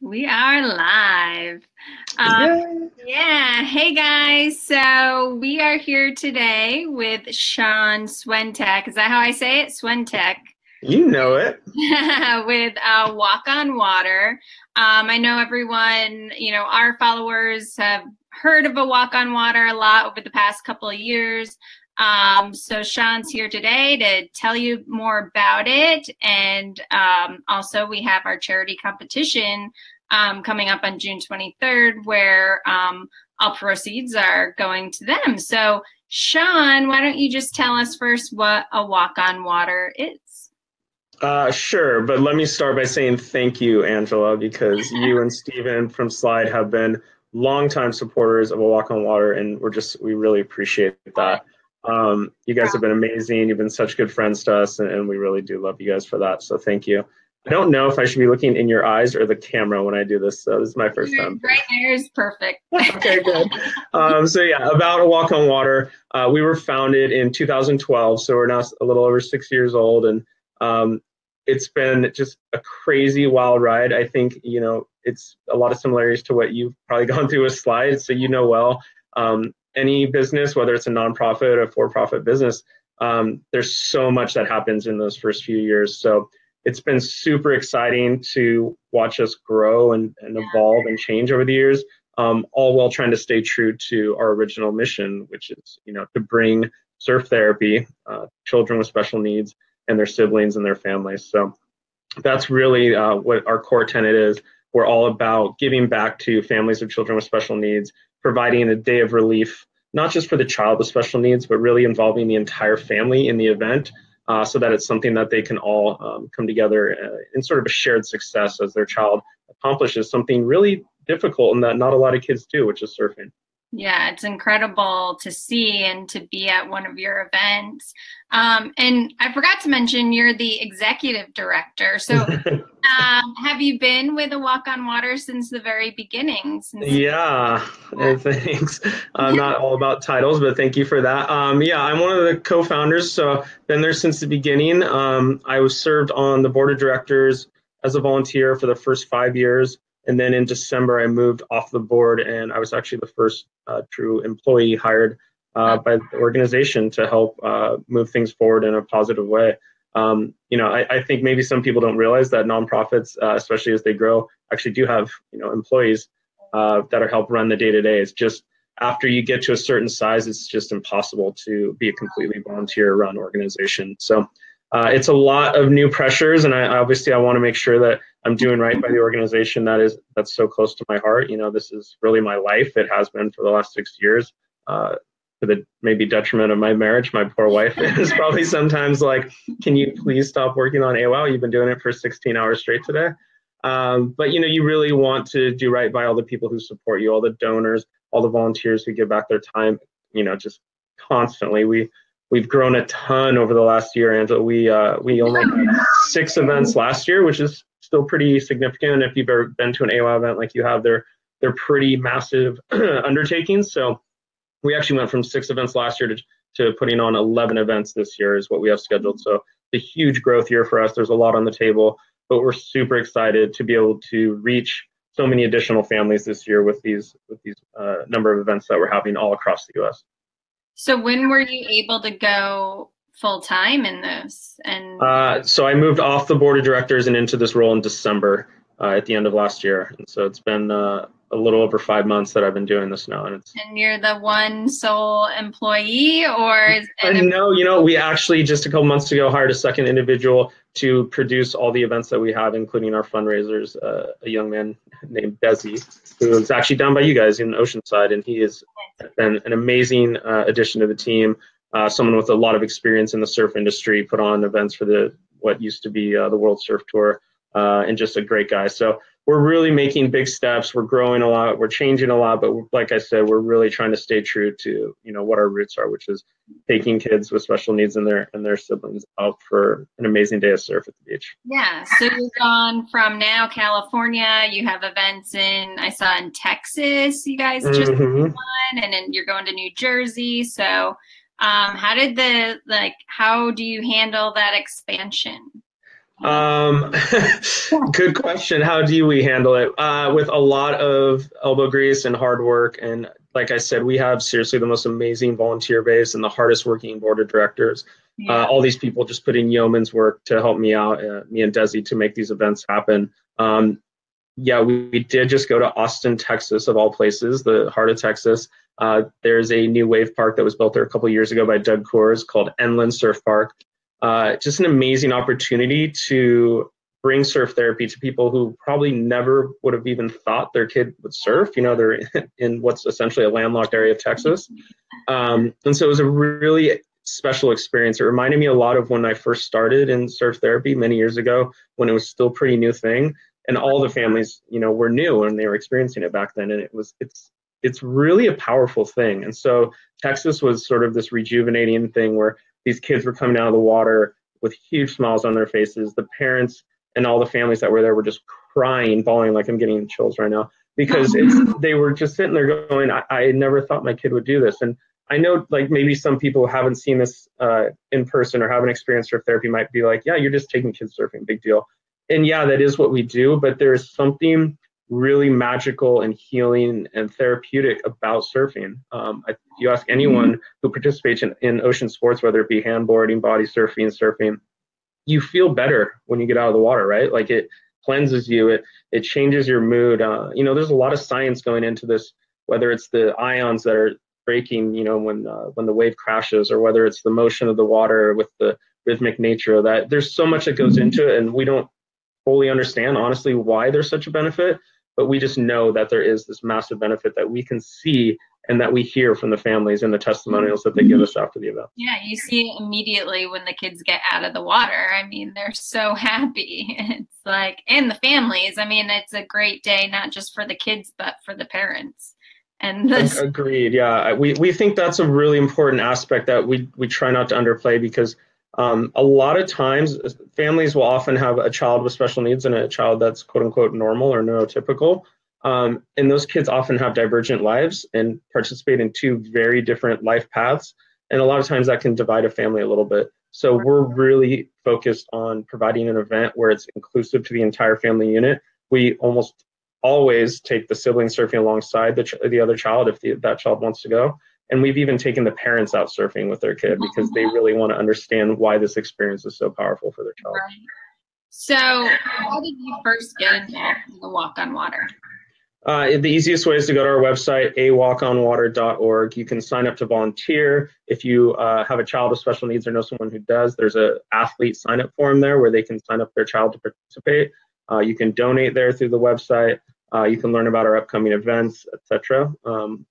we are live. Um, yeah, hey guys. So we are here today with Sean Swentek. Is that how I say it? Swentek. You know it. with uh, Walk on Water. Um, I know everyone, you know, our followers have heard of a Walk on Water a lot over the past couple of years. Um, so Sean's here today to tell you more about it. And um, also we have our charity competition um, coming up on June 23rd where um, all proceeds are going to them. So Sean, why don't you just tell us first what a walk on water is? Uh, sure, but let me start by saying thank you, Angela, because you and Stephen from Slyde have been longtime supporters of a walk on water, and we're just we really appreciate that. Um, you guys have been amazing. You've been such good friends to us, and, and, we really do love you guys for that. So thank you. I don't know if I should be looking in your eyes or the camera when I do this. So this is my first time. Right there is perfect. okay, good. Um, so yeah, about a walk on water. Uh, we were founded in 2012, so we're now a little over six years old, and um, it's been just a crazy wild ride. I think you know it's a lot of similarities to what you've probably gone through with Slyde's, so you know well. Um, any business, whether it's a nonprofit or for-profit business, um, there's so much that happens in those first few years. So it's been super exciting to watch us grow and, and evolve and change over the years, um, all while trying to stay true to our original mission, which is, you know, to bring surf therapy, uh, children with special needs and their siblings and their families. So that's really uh, what our core tenet is. We're all about giving back to families of children with special needs providing a day of relief, not just for the child with special needs, but really involving the entire family in the event uh, so that it's something that they can all um, come together uh, in sort of a shared success as their child accomplishes something really difficult and that not a lot of kids do, which is surfing. Yeah, it's incredible to see and to be at one of your events. Um, and I forgot to mention you're the executive director. So, um, have you been with a Walk on Water since the very beginning? Yeah, yeah. thanks. I'm not all about titles, but thank you for that. Um, yeah, I'm one of the co-founders, so been there since the beginning. Um, I was served on the board of directors as a volunteer for the first five years. And then in December, I moved off the board, and I was actually the first uh, true employee hired uh, by the organization to help uh, move things forward in a positive way. Um, you know, I, I, think maybe some people don't realize that nonprofits, uh, especially as they grow, actually do have you know employees uh, that are help run the day to day. It's just after you get to a certain size, it's just impossible to be a completely volunteer run organization. So uh, it's a lot of new pressures, and I obviously I want to make sure that I'm doing right by the organization that is that's so close to my heart. You know, this is really my life. It has been for the last six years. Uh, to the maybe detriment of my marriage, my poor wife is probably sometimes like, "Can you please stop working on AWOW? You've been doing it for 16 hours straight today." Um, but you know, you really want to do right by all the people who support you, all the donors, all the volunteers who give back their time. You know, just constantly. We we've grown a ton over the last year, Angela. We uh, we only had six events last year, which is still pretty significant. If you've ever been to an AWOW event like you have, they're they're pretty massive undertakings. So we actually went from six events last year to, to putting on 11 events this year is what we have scheduled. So a huge growth year for us. There's a lot on the table, but we're super excited to be able to reach so many additional families this year with these with these uh, number of events that we're having all across the U.S. So when were you able to go full time in this? And uh, so I moved off the board of directors and into this role in December uh, at the end of last year, and so it's been uh, a little over five months that I've been doing this now, and it's. And you're the one sole employee, or is it a- no? You know, we actually just a couple months ago hired a second individual to produce all the events that we have, including our fundraisers. Uh, a young man named Desi, who is actually down by you guys in Oceanside, and he has been an amazing uh, addition to the team uh, someone with a lot of experience in the surf industry, put on events for the what used to be uh, the World Surf Tour, uh, and just a great guy. So we're really making big steps. We're growing a lot. We're changing a lot. But like I said, we're really trying to stay true to you know what our roots are, which is taking kids with special needs and their and their siblings out for an amazing day of surf at the beach. Yeah. So you've gone from now California. You have events in I saw in Texas. You guys just mm-hmm. one, and then you're going to New Jersey. So um, how did the like? How do you handle that expansion? Um, good question. How do we handle it? Uh, with a lot of elbow grease and hard work. And like I said, we have seriously the most amazing volunteer base and the hardest working board of directors. Yeah. Uh, all these people just put in yeoman's work to help me out, uh, me and Desi, to make these events happen. Um, yeah, we, we, did just go to Austin, Texas, of all places, the heart of Texas. Uh, there's a new wave park that was built there a couple years ago by Doug Coors called NLand Surf Park uh, just an amazing opportunity to bring surf therapy to people who probably never would have even thought their kid would surf. You know, they're in what's essentially a landlocked area of Texas. Um, and so it was a really special experience. It reminded me a lot of when I first started in surf therapy many years ago when it was still a pretty new thing. And all the families, you know, were new and they were experiencing it back then. And it was, it's, it's really a powerful thing. And so Texas was sort of this rejuvenating thing where these kids were coming out of the water with huge smiles on their faces. The parents and all the families that were there were just crying, bawling like I'm getting chills right now because it's, they were just sitting there going, I, I never thought my kid would do this. And I know like maybe some people who haven't seen this uh, in person or haven't experienced surf therapy might be like, yeah, you're just taking kids surfing, big deal. And yeah, that is what we do, but there's something really magical and healing and therapeutic about surfing. Um, if you ask anyone who participates in, in ocean sports, whether it be handboarding, body surfing, surfing, you feel better when you get out of the water, right? Like it cleanses you, it it changes your mood. Uh, you know, there's a lot of science going into this, whether it's the ions that are breaking, you know, when uh, when the wave crashes, or whether it's the motion of the water with the rhythmic nature of that. There's so much that goes into it, and we don't fully understand honestly why there's such a benefit but we just know that there is this massive benefit that we can see and that we hear from the families and the testimonials that they give us after the event. Yeah, you see it immediately when the kids get out of the water. I mean, they're so happy. It's like, and the families. I mean, it's a great day, not just for the kids, but for the parents. And this- agreed. Yeah, we, we think that's a really important aspect that we, we try not to underplay because um, a lot of times, families will often have a child with special needs and a child that's quote unquote normal or neurotypical. Um, and those kids often have divergent lives and participate in two very different life paths. And a lot of times that can divide a family a little bit. So we're really focused on providing an event where it's inclusive to the entire family unit. We almost always take the sibling surfing alongside the, the other child if the, that child wants to go. And we've even taken the parents out surfing with their kid because they really want to understand why this experience is so powerful for their child. Right. So, how did you first get involved in the Walk on Water? Uh, the easiest way is to go to our website, awalkonwater.org. You can sign up to volunteer. If you uh, have a child with special needs or know someone who does, there's a athlete sign up form there where they can sign up their child to participate. Uh, you can donate there through the website. Uh, you can learn about our upcoming events, etc. Um,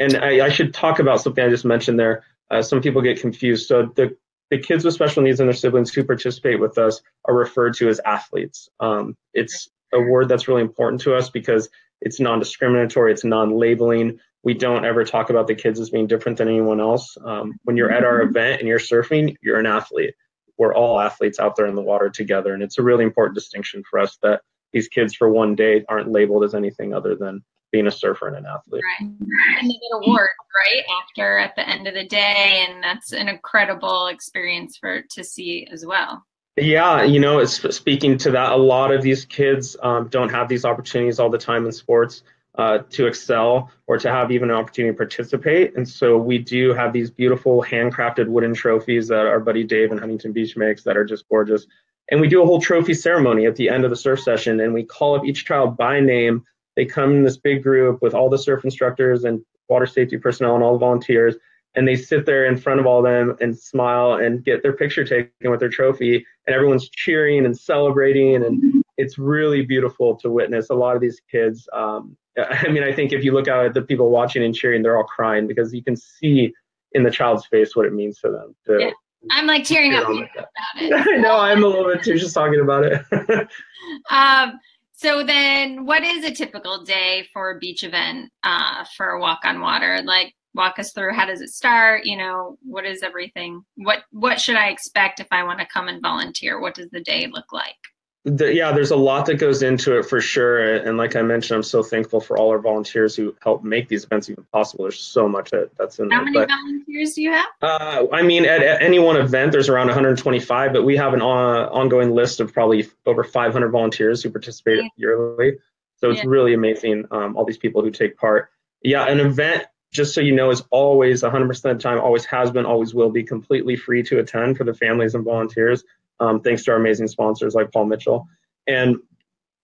and I, I, should talk about something I just mentioned there. Uh, some people get confused. So the the kids with special needs and their siblings who participate with us are referred to as athletes. Um, it's a word that's really important to us because it's non-discriminatory, it's non-labeling. We don't ever talk about the kids as being different than anyone else. Um, when you're at our event and you're surfing, you're an athlete. We're all athletes out there in the water together, and it's a really important distinction for us that these kids for one day aren't labeled as anything other than being a surfer and an athlete. Right. And they get awards, right, after at the end of the day, and that's an incredible experience for to see as well. Yeah, you know, it's speaking to that, a lot of these kids um, don't have these opportunities all the time in sports uh, to excel or to have even an opportunity to participate. And so we do have these beautiful handcrafted wooden trophies that our buddy Dave in Huntington Beach makes that are just gorgeous. And we do a whole trophy ceremony at the end of the surf session, and we call up each child by name they come in this big group with all the surf instructors and water safety personnel and all the volunteers, and they sit there in front of all of them and smile and get their picture taken with their trophy, and everyone's cheering and celebrating, and it's really beautiful to witness. A lot of these kids, um, I mean, I think if you look out at the people watching and cheering, they're all crying because you can see in the child's face what it means to them. To, yeah. I'm like tearing up about it. I know I'm a little bit too just talking about it. um, so then, what is a typical day for a beach event uh, for a walk on water? Like, walk us through how does it start? You know, what is everything? What what should I expect if I want to come and volunteer? What does the day look like? The, yeah, there's a lot that goes into it for sure. And like I mentioned, I'm so thankful for all our volunteers who help make these events even possible. There's so much that, that's in How there. many But, volunteers do you have? uh, I mean, at, at any one event, there's around 125, but we have an uh, ongoing list of probably over 500 volunteers who participate Yeah. yearly. So it's Yeah. really amazing, um, all these people who take part. Yeah, an event, just so you know, is always 100% of the time, always has been, always will be completely free to attend for the families and volunteers, um, thanks to our amazing sponsors like Paul Mitchell. And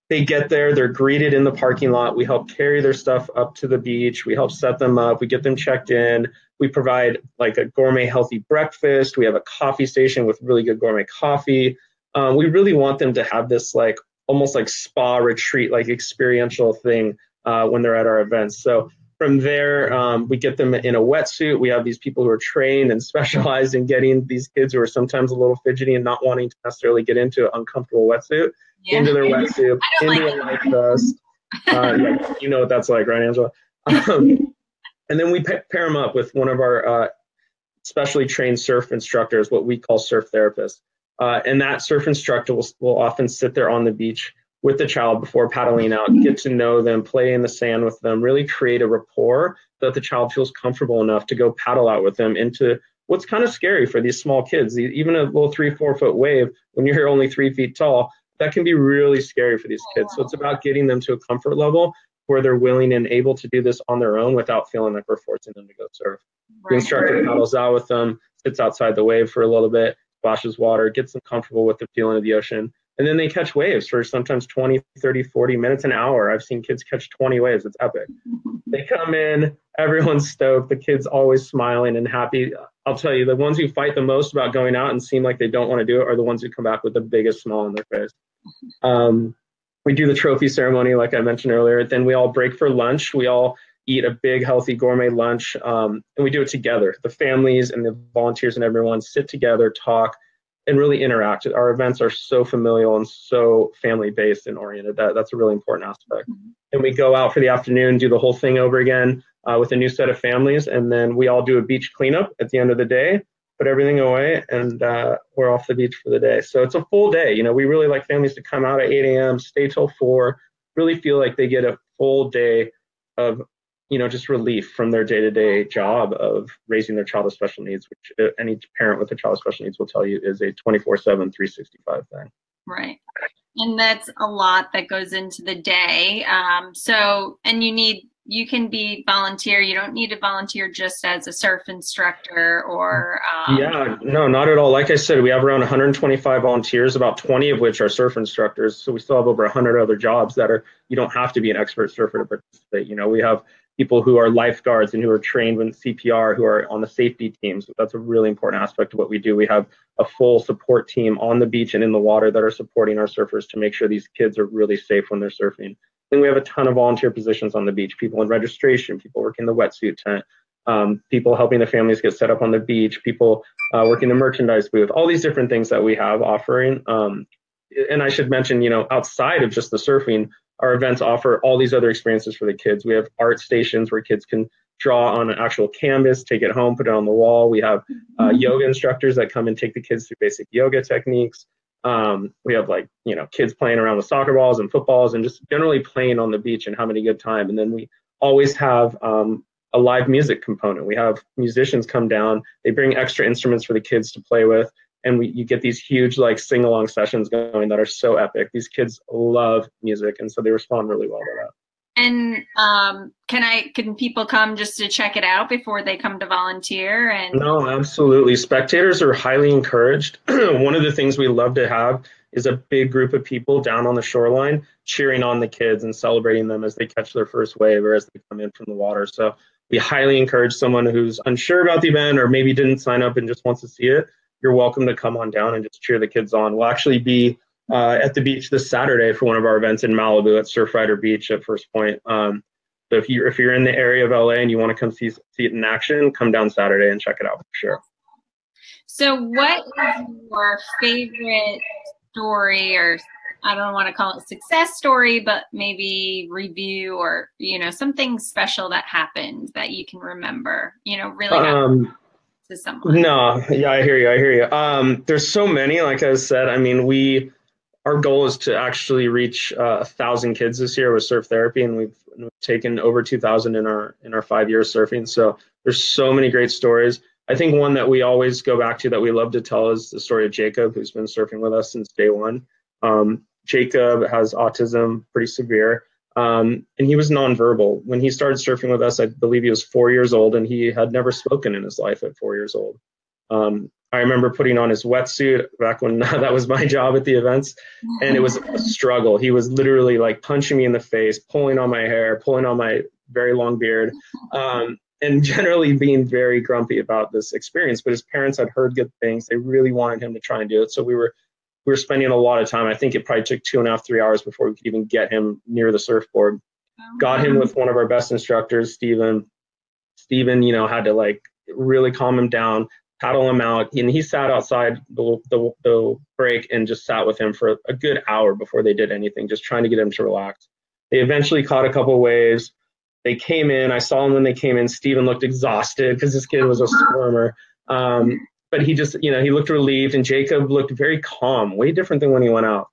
they get there, they're greeted in the parking lot. We help carry their stuff up to the beach. We help set them up. We get them checked in. We provide like a gourmet healthy breakfast. We have a coffee station with really good gourmet coffee. Um, we really want them to have this like almost like spa retreat, like experiential thing uh, when they're at our events. So from there, um, we get them in a wetsuit. We have these people who are trained and specialized in getting these kids who are sometimes a little fidgety and not wanting to necessarily get into an uncomfortable wetsuit Yeah. into their wetsuit, into like a life vest. Uh, yeah, you know what that's like, right, Angela? Um, and then we pa- pair them up with one of our uh, specially trained surf instructors, what we call surf therapists. Uh, and that surf instructor will, will often sit there on the beach with the child before paddling out, get to know them, play in the sand with them, really create a rapport that the child feels comfortable enough to go paddle out with them into what's kind of scary for these small kids. Even a little three, four foot wave, when you're only three feet tall, that can be really scary for these kids. So it's about getting them to a comfort level where they're willing and able to do this on their own without feeling like we're forcing them to go surf. The instructor paddles out with them, sits outside the wave for a little bit, splashes water, gets them comfortable with the feeling of the ocean. And then they catch waves for sometimes 20, 30, 40 minutes, an hour. I've seen kids catch 20 waves. It's epic. They come in, everyone's stoked. The kids always smiling and happy. I'll tell you, the ones who fight the most about going out and seem like they don't want to do it are the ones who come back with the biggest smile on their face. Um, we do the trophy ceremony, like I mentioned earlier. Then we all break for lunch. We all eat a big, healthy gourmet lunch, um, and we do it together. The families and the volunteers and everyone sit together, talk, and really interact. Our events are so familial and so family based and oriented. That that's a really important aspect. And we go out for the afternoon, do the whole thing over again uh, with a new set of families, and then we all do a beach cleanup at the end of the day. Put everything away, and uh, we're off the beach for the day. So it's a full day. You know, we really like families to come out at 8 a.m., stay till 4, really feel like they get a full day of you know, just relief from their day-to-day job of raising their child with special needs, which uh, any parent with a child with special needs will tell you is a 24/7, 365 thing. Right. And that's a lot that goes into the day. Um, so, and you need, you can be volunteer. You don't need to volunteer just as a surf instructor or. Um, Yeah, no, not at all. Like I said, we have around 125 volunteers, about 20 of which are surf instructors. So we still have over 100 other jobs that are you don't have to be an expert surfer to participate. You know, we have people who are lifeguards and who are trained with CPR, who are on the safety teams. That's a really important aspect of what we do. We have a full support team on the beach and in the water that are supporting our surfers to make sure these kids are really safe when they're surfing. Then we have a ton of volunteer positions on the beach, people in registration, people working the wetsuit tent, um, people helping the families get set up on the beach, people uh, working the merchandise booth, all these different things that we have offering. Um, and I should mention, you know, outside of just the surfing, our events offer all these other experiences for the kids. We have art stations where kids can draw on an actual canvas, take it home, put it on the wall. We have uh, yoga instructors that come and take the kids through basic yoga techniques. Um, we have like, you know, kids playing around with soccer balls and footballs and just generally playing on the beach and having a good time. And then we always have um, a live music component. We have musicians come down, they bring extra instruments for the kids to play with and we, you get these huge like sing along sessions going that are so epic. These kids love music, and so they respond really well to that. And um, can I can people come just to check it out before they come to volunteer? And No, absolutely. Spectators are highly encouraged. One of the things we love to have is a big group of people down on the shoreline cheering on the kids and celebrating them as they catch their first wave or as they come in from the water. So we highly encourage someone who's unsure about the event or maybe didn't sign up and just wants to see it you're welcome to come on down and just cheer the kids on. We'll actually be uh, at the beach this Saturday for one of our events in Malibu at Surfrider Beach at First Point. Um, so if you're if you're in the area of LA and you want to come see see it in action, come down Saturday and check it out for sure. so, what is your favorite story, or I don't want to call it success story, but maybe review or you know something special that happened that you can remember? You know, really Um, to someone. no, yeah, I hear you. I hear you. Um, there's so many. Like I said, I mean, we our goal is to actually reach uh, a thousand kids this year with surf therapy, and we've, we've taken over 2,000 in our in our five years surfing. So there's so many great stories. I think one that we always go back to that we love to tell is the story of Jacob, who's been surfing with us since day one. Um, Jacob has autism, pretty severe, um, and he was nonverbal. When he started surfing with us, I believe he was four years old, and he had never spoken in his life at four years old. Um, I remember putting on his wetsuit back when that was my job at the events, and it was a struggle. He was literally like punching me in the face, pulling on my hair, pulling on my very long beard, um, and generally being very grumpy about this experience. But his parents had heard good things; they really wanted him to try and do it. So we were we were spending a lot of time. I think it probably took two and a half, three hours before we could even get him near the surfboard. Oh, Got him with one of our best instructors, Stephen. Stephen, you know, had to like really calm him down paddle him out. And he sat outside the, the, the break and just sat with him for a good hour before they did anything, just trying to get him to relax. They eventually caught a couple waves. They came in. I saw him when they came in. Steven looked exhausted because this kid was a squirmer. Um, but he just, you know, he looked relieved. And Jacob looked very calm, way different than when he went out.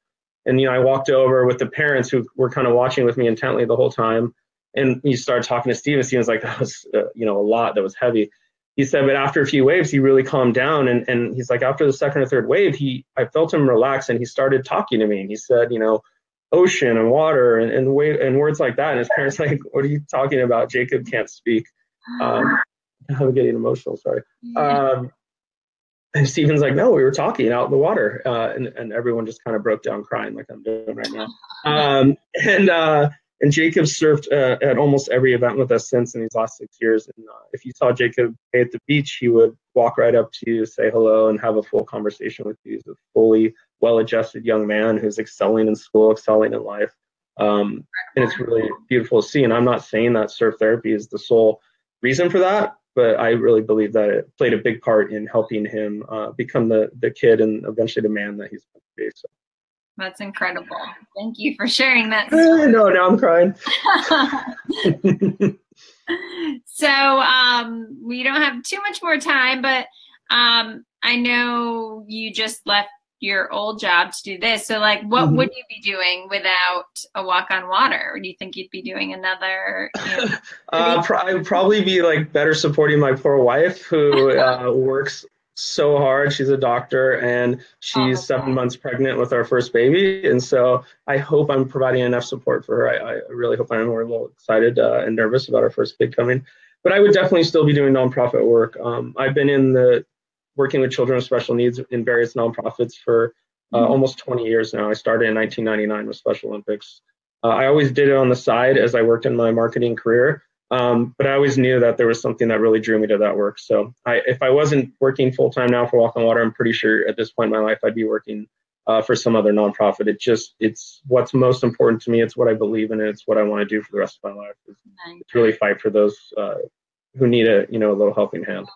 And, you know, I walked over with the parents who were kind of watching with me intently the whole time. And he started talking to Steven. Steven's like, that was, uh, you know, a lot that was heavy he said, but after a few waves, he really calmed down. And, and he's like, after the second or third wave, he, I felt him relax and he started talking to me. And he said, you know, ocean and water and, and, wave, and words like that. And his parents like, what are you talking about? Jacob can't speak. Um, I'm getting emotional, sorry. Um, and Steven's like, no, we were talking out in the water. Uh, and, and everyone just kind of broke down crying like I'm doing right now. Um, and, uh, and Jacob surfed uh, at almost every event with us since in these last six years. And uh, if you saw Jacob at the beach, he would walk right up to you, say hello, and have a full conversation with you. He's a fully well-adjusted young man who's excelling in school, excelling in life. Um, and it's really beautiful to see. And I'm not saying that surf therapy is the sole reason for that, but I really believe that it played a big part in helping him uh, become the the kid and eventually the man that he's going to be. So. That's incredible. Thank you for sharing that. Story. no, now I'm crying. so um, we don't have too much more time, but um, I know you just left your old job to do this. So, like, what mm-hmm. would you be doing without a walk on water? Or do you think you'd be doing another? You know, uh, I'd probably be like better supporting my poor wife who uh, works so hard. She's a doctor and she's oh, seven months pregnant with our first baby. And so I hope I'm providing enough support for her. I, I really hope I'm. A little excited uh, and nervous about our first kid coming. But I would definitely still be doing nonprofit work. Um, I've been in the working with children with special needs in various nonprofits for uh, mm-hmm. almost 20 years now. I started in 1999 with Special Olympics. Uh, I always did it on the side as I worked in my marketing career. Um, but I always knew that there was something that really drew me to that work. So I, if I wasn't working full time now for Walk on Water, I'm pretty sure at this point in my life I'd be working uh, for some other nonprofit. It just it's what's most important to me. It's what I believe in. It's what I want to do for the rest of my life. It's, it's really fight for those uh, who need a you know a little helping hand.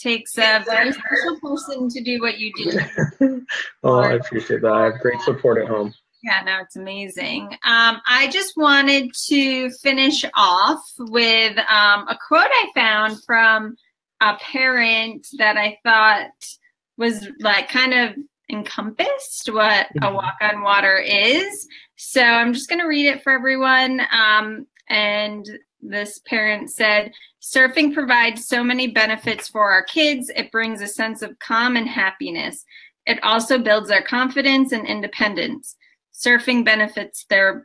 Takes a very special person to do what you do. oh, I appreciate that. I have great support at home. Yeah, no, it's amazing. Um, I just wanted to finish off with um, a quote I found from a parent that I thought was like kind of encompassed what a mm-hmm. walk on water is. So I'm just going to read it for everyone. Um, and this parent said, Surfing provides so many benefits for our kids. It brings a sense of calm and happiness. It also builds their confidence and independence. Surfing benefits their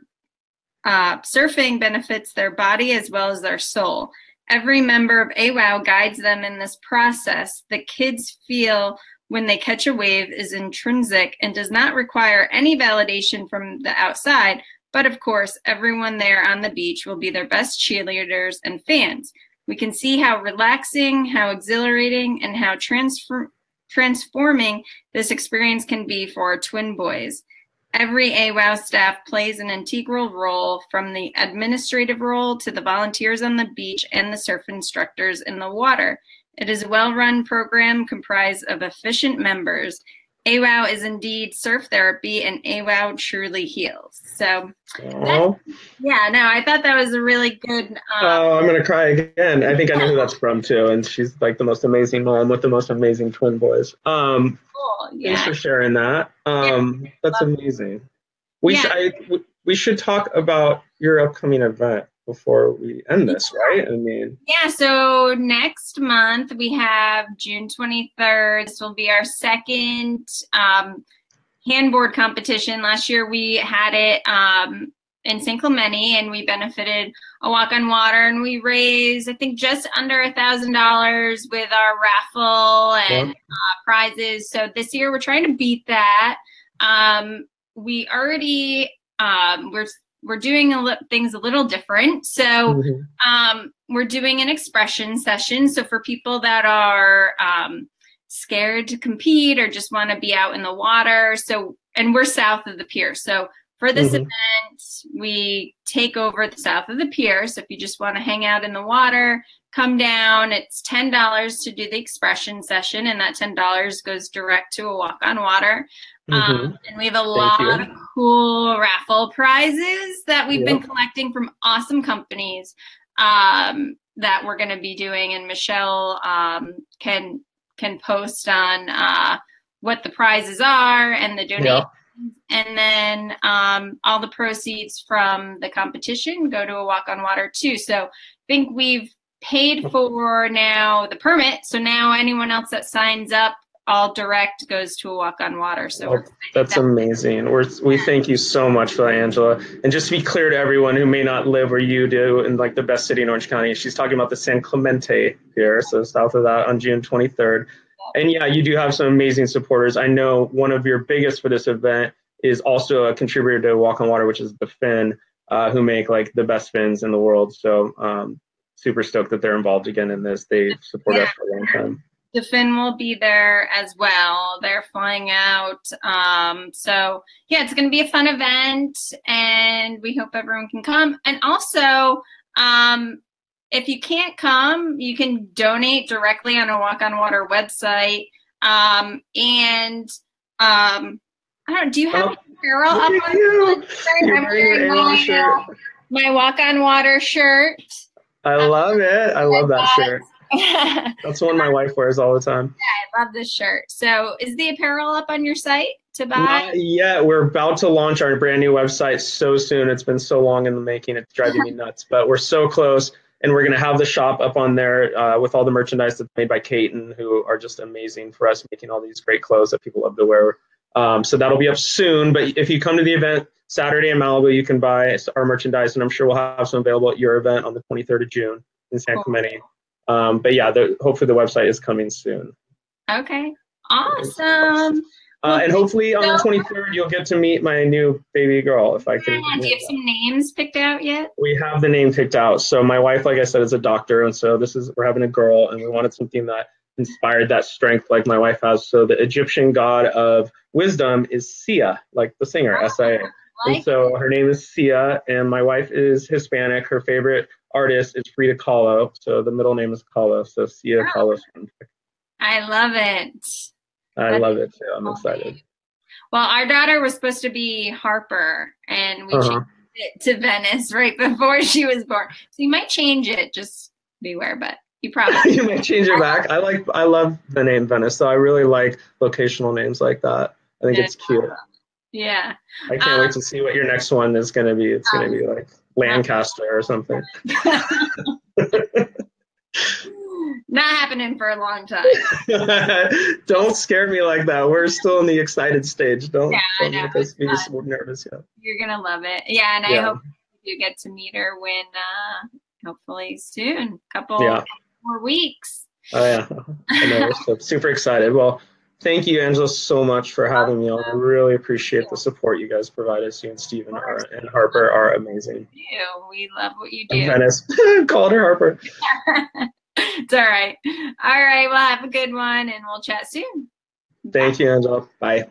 uh, surfing benefits their body as well as their soul. Every member of AWOW guides them in this process. The kids feel when they catch a wave is intrinsic and does not require any validation from the outside. But of course, everyone there on the beach will be their best cheerleaders and fans. We can see how relaxing, how exhilarating, and how transfer- transforming this experience can be for our twin boys. Every AWOW staff plays an integral role from the administrative role to the volunteers on the beach and the surf instructors in the water. It is a well-run program comprised of efficient members. AWOW is indeed surf therapy, and AWOW truly heals. So, Oh, yeah, no, I thought that was a really good. Um, oh, I'm gonna cry again. I think I know who that's from too, and she's like the most amazing mom with the most amazing twin boys. Um, cool. thanks for sharing that. Um, that's amazing. We Yeah. should I, we should talk about your upcoming event before we end this, right? I mean, Yeah, so next month we have June 23rd. This will be our second um, handboard competition. Last year we had it um, in San Clemente and we benefited a walk on water and we raised, I think, just under a thousand dollars with our raffle and Yeah. uh, prizes. So this year we're trying to beat that. Um, we already um, we're we're doing a things a little different. So mhm. um, we're doing an expression session. So for people that are um, scared to compete or just want to be out in the water, so and we're south of the pier. So for this Mhm. event, we take over the south of the pier. So if you just want to hang out in the water, come down. It's ten dollars to do the expression session, and that ten dollars goes direct to a walk on water. Mhm. Um, and we have a lot you. of cool raffle prizes that we've been collecting from awesome companies um, that we're going to be doing. And Michelle um, can can post on uh, what the prizes are and the donations. And then um, all the proceeds from the competition go to a walk on water too. So I think we've paid for now the permit. So now anyone else that signs up, all direct goes to a walk on water. So Oh, That's amazing. We're, we thank you so much for that, Angela. And just to be clear to everyone who may not live where you do in like the best city in Orange County, she's talking about the San Clemente here, so south of that on June 23rd. And yeah, you do have some amazing supporters. I know one of your biggest for this event is also a contributor to Walk on Water, which is the Fin, uh, who make like the best fins in the world. So um, super stoked that they're involved again in this. They support us for a long time. the Finn will be there as well. They're flying out. Um, so yeah, it's going to be a fun event, and we hope everyone can come. And also, um, if you can't come, you can donate directly on a Walk on Water website. Um, and um, I don't. Do you have Oh, apparel up on you. your website? You're I'm wearing your wearing AWOW my, uh, my Walk on Water shirt. I love it. I love that shirt. That's the one my wife wears all the time. Yeah, I love this shirt. So, is the apparel up on your site to buy? Not yet. We're about to launch our brand new website so soon. It's been so long in the making. It's driving me nuts, but we're so close. And we're going to have the shop up on there uh, with all the merchandise that's made by Katin, who are just amazing for us, making all these great clothes that people love to wear. Um, so that'll be up soon. But if you come to the event Saturday in Malibu, you can buy our merchandise, and I'm sure we'll have some available at your event on the 23rd of June in San Cool. Clemente. Um, but yeah, the, hopefully the website is coming soon. Okay. Awesome. Uh, and hopefully on the 23rd, you'll get to meet my new baby girl if I can. Yeah, do you have some names picked out yet? We have the name picked out. So my wife, like I said, is a doctor, and so this is we're having a girl, and we wanted something that inspired that strength, like my wife has. So the Egyptian god of wisdom is Sia, like the singer S-I-A. And Like, so her name is Sia, and my wife is Hispanic. Her favorite artist is Frida Kahlo, so the middle name is Kahlo. So Sia Oh. Kahlo. I love it. I love it too. I'm excited. Well, our daughter was supposed to be Harper, and we Uh-huh. changed it to Venice right before she was born. So you might change it. Just beware, but you probably. you may change it back. I like I love the name Venice, so I really like locational names like that. I think Yeah. it's cute. yeah. I can't Um, wait to see what your next one is going to be. It's going to be like Lancaster or something. Not happening for a long time. don't scare me like that. We're still in the excited stage. Don't, Yeah, don't make us be so nervous yet. You're gonna love it. Yeah, and I hope you get to meet her when, uh, hopefully soon. Couple Yeah. More weeks. Oh yeah, I know. So super excited. Well, thank you, Angela, so much for having me on. I really appreciate the support you guys provide us. You and Stephen are, and Harper are amazing. You, we love what you do. Venice, called her Harper. it's all right. All right. Well, have a good one, and we'll chat soon. Thank you, Angela. Bye.